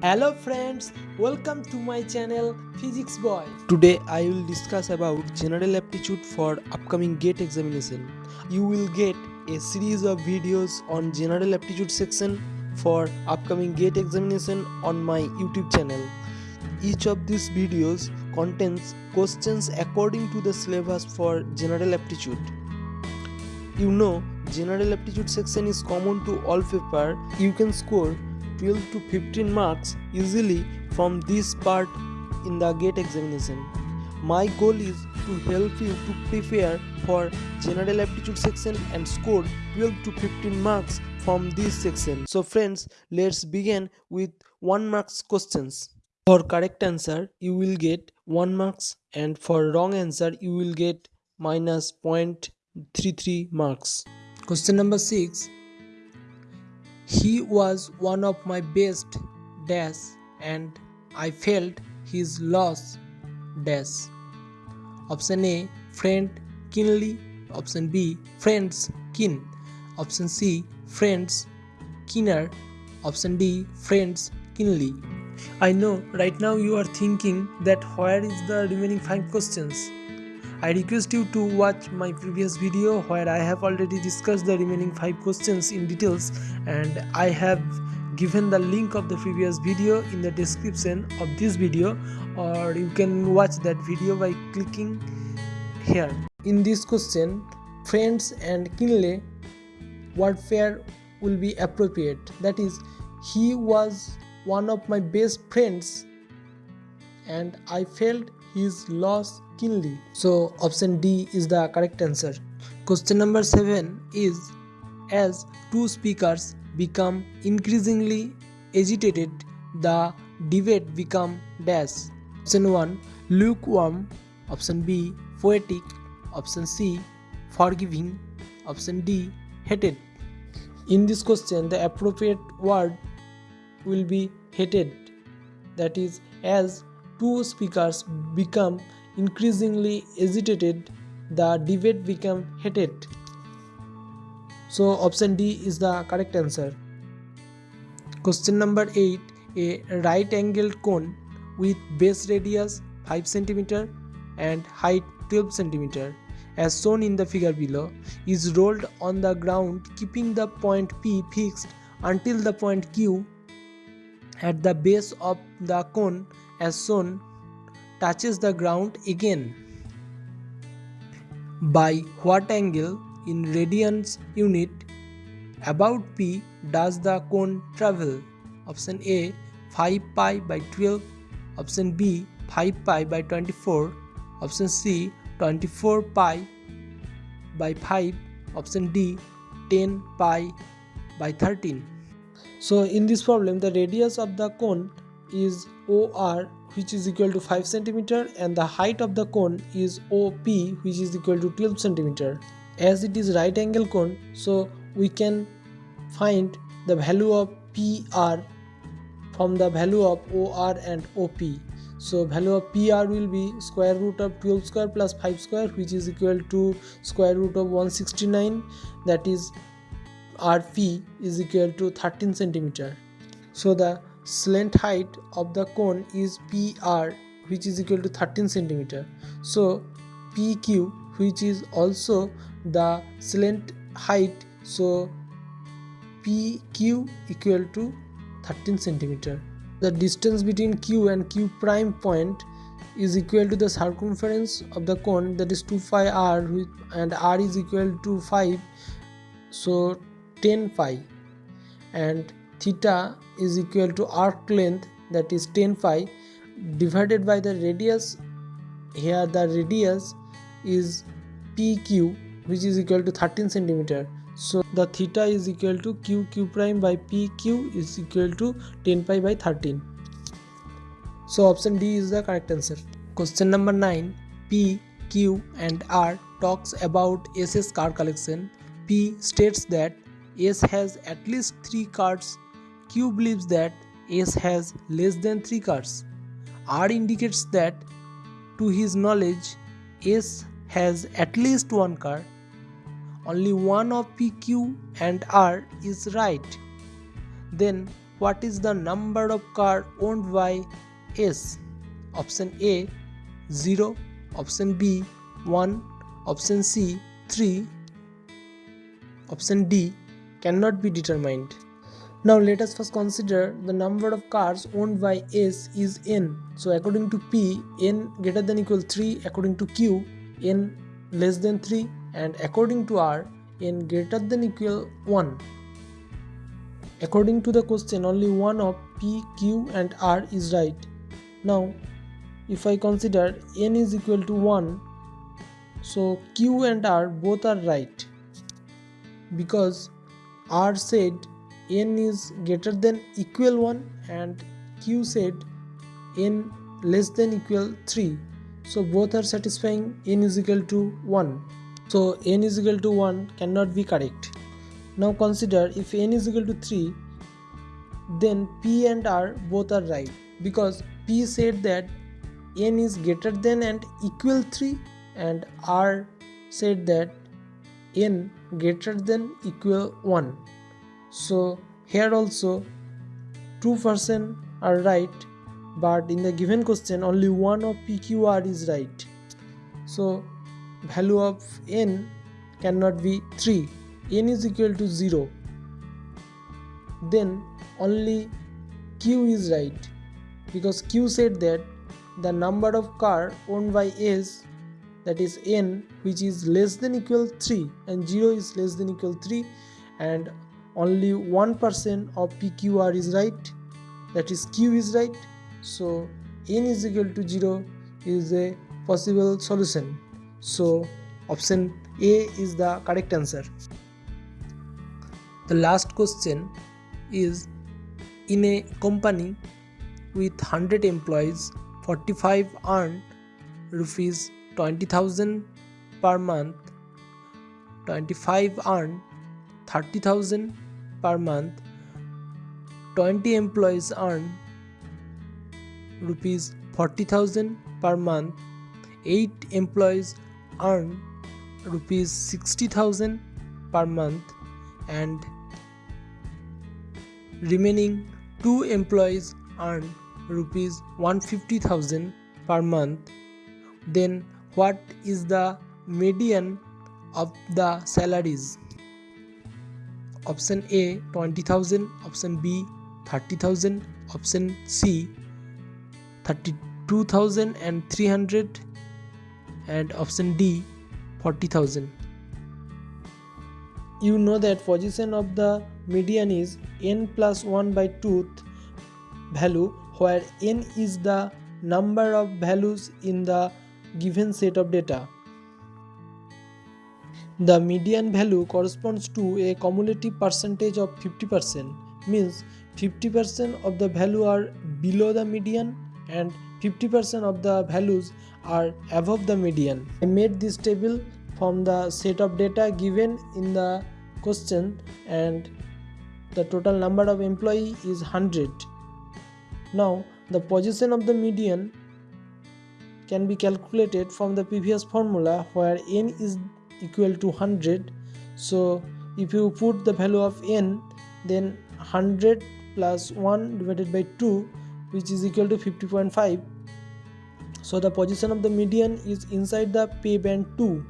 Hello friends, welcome to my channel Physics Boy. Today I will discuss about general aptitude for upcoming GATE examination. You will get a series of videos on general aptitude section for upcoming GATE examination on my YouTube channel. Each of these videos contains questions according to the syllabus for general aptitude. You know, general aptitude section is common to all paper. You can score 12 to 15 marks easily from this part in the gate examination. My goal is to help you to prepare for general aptitude section and score 12 to 15 marks from this section. So friends, let's begin with 1 marks questions. For correct answer, you will get 1 marks and for wrong answer, you will get minus 0.33 marks. Question number 6 he was one of my best dash and I felt his loss dash. Option A friend keenly. Option B friends keen. Option C friends keener. Option D friends keenly. I know right now you are thinking that where is the remaining 5 questions? I request you to watch my previous video where I have already discussed the remaining 5 questions in details and I have given the link of the previous video in the description of this video or you can watch that video by clicking here. In this question, friends and kinle what pair will be appropriate that is he was one of my best friends and I felt his loss keenly. So option D is the correct answer. Question number 7 is as two speakers become increasingly agitated the debate become dash. Option 1 lukewarm, option B poetic, option C forgiving, option D hated. In this question the appropriate word will be hated that is as two speakers become increasingly agitated, the debate became heated. So option D is the correct answer. Question number 8. A right angled cone with base radius 5 cm and height 12 cm as shown in the figure below is rolled on the ground keeping the point P fixed until the point Q at the base of the cone as soon touches the ground again. By what angle in radians unit about P does the cone travel? Option A 5 pi by 12, option B 5 pi by 24, option C 24 pi by 5, option D 10 pi by 13. So in this problem the radius of the cone is OR which is equal to 5 cm and the height of the cone is OP which is equal to 12 cm. As it is right angle cone so we can find the value of PR from the value of OR and OP. So value of PR will be square root of 12 square plus 5 square which is equal to square root of 169 that is RP is equal to 13 centimeter. So the slant height of the cone is PR which is equal to 13 centimeter. So PQ which is also the slant height so PQ equal to 13 centimeter. The distance between Q and Q prime point is equal to the circumference of the cone that is 2 pi r and r is equal to 5 so 10 pi and theta is equal to arc length that is 10 pi divided by the radius. Here the radius is pq which is equal to 13 centimeter. So the theta is equal to q q prime by pq is equal to 10 pi by 13 so option d is the correct answer. Question number 9 p q and r talks about ss card collection. P states that s has at least 3 cards Q believes that S has less than 3 cards. R indicates that to his knowledge S has at least one card. Only one of PQ and R is right. Then what is the number of car owned by S? Option A 0, option B 1, option C 3, option D cannot be determined. Now let us first consider the number of cars owned by S is n. So according to P, n greater than equal 3, according to Q, n less than 3 and according to R, n greater than equal 1. According to the question, only one of P, Q and R is right. Now, if I consider n is equal to 1, so Q and R both are right because R said n is greater than equal 1 and Q said n less than equal 3 so both are satisfying. n is equal to 1 so n is equal to 1 cannot be correct. Now consider if n is equal to 3 then p and r both are right. Because p said that n is greater than and equal 3 and r said that n greater than equal 1 so here also two person are right but in the given question only one of pqr is right. So value of n cannot be 3 n is equal to 0 then only q is right. Because q said that the number of car owned by s that is n which is less than equal 3 and 0 is less than equal 3 and only 1% of PQR is right. That is Q is right. So n is equal to 0 is a possible solution. So option A is the correct answer. The last question is in a company with 100 employees 45 earn rupees 20000 per month 25 earn 30000 per month 20 employees earn rupees 40000 per month 8 employees earn rupees 60000 per month and remaining 2 employees earn rupees 150000 per month. Then what is the median of the salaries option A 20000 option B 30000 option C 32300 and option D 40000 you know that position of the median is n plus 1 by 2th value where n is the number of values in the given set of data the median value corresponds to a cumulative percentage of 50% means 50% of the value are below the median and 50% of the values are above the median. I made this table from the set of data given in the question and the total number of employee is 100. Now the position of the median can be calculated from the previous formula where n is equal to 100 so if you put the value of n then 100 plus 1 divided by 2 which is equal to 50.5 so the position of the median is inside the pay band 2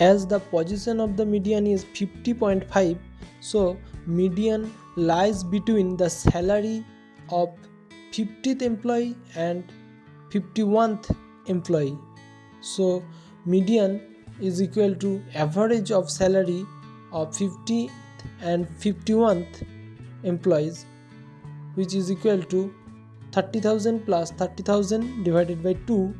as the position of the median is 50.5 so median lies between the salary of 50th employee and 51th employee. So median is equal to average of salary of 50th and 51th employees which is equal to 30,000 plus 30,000 divided by 2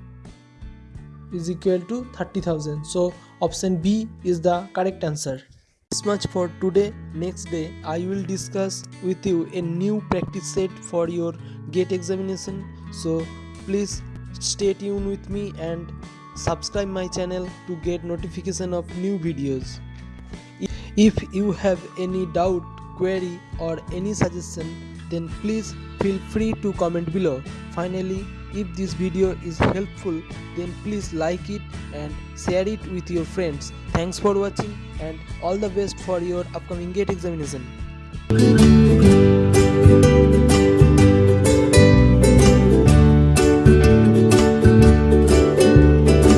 is equal to 30,000 so option B is the correct answer. This much for today. Next day I will discuss with you a new practice set for your gate examination. So please stay tuned with me and subscribe my channel to get notification of new videos. If you have any doubt query or any suggestion then please feel free to comment below. Finally if this video is helpful then please like it and share it with your friends. Thanks for watching and all the best for your upcoming gate examination